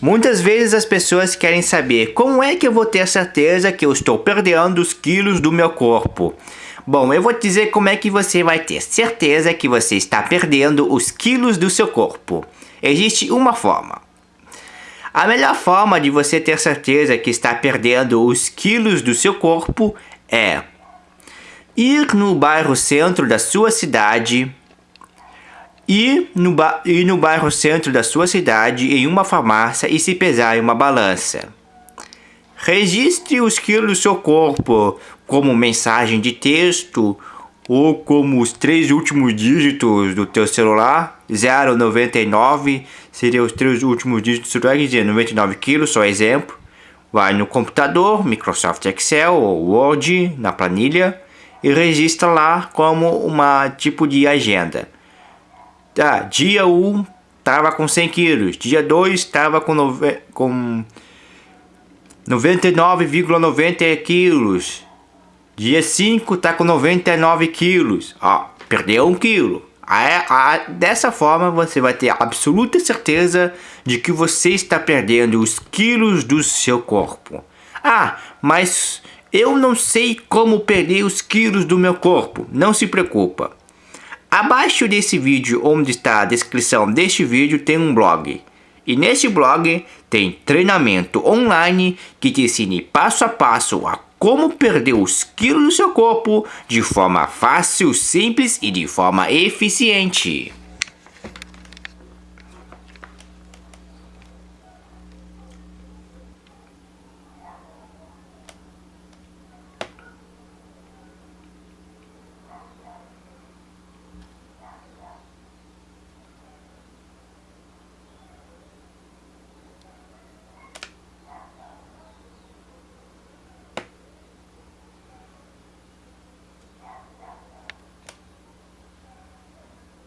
Muitas vezes as pessoas querem saber como é que eu vou ter certeza que eu estou perdendo os quilos do meu corpo. Bom, eu vou te dizer como é que você vai ter certeza que você está perdendo os quilos do seu corpo. Existe uma forma. A melhor forma de você ter certeza que está perdendo os quilos do seu corpo é ir no bairro centro da sua cidade ir no, ir no bairro centro da sua cidade em uma farmácia e se pesar em uma balança. Registre os quilos do seu corpo como mensagem de texto ou como os três últimos dígitos do teu celular. 099 seria os três últimos dígitos do celular, dizer 99 quilos, só exemplo. Vai no computador, Microsoft Excel ou Word, na planilha, e registra lá como uma tipo de agenda. Tá, dia 1 tava com 100 quilos, dia 2 estava com, com 99,90 quilos, dia 5 tá com 99 quilos, ó, perdeu um quilo. Dessa forma você vai ter absoluta certeza de que você está perdendo os quilos do seu corpo. Ah, mas eu não sei como perder os quilos do meu corpo. Não se preocupa. Abaixo desse vídeo, onde está a descrição deste vídeo, tem um blog. E nesse blog tem treinamento online que te ensine passo a passo a como perder os quilos do seu corpo de forma fácil, simples e de forma eficiente.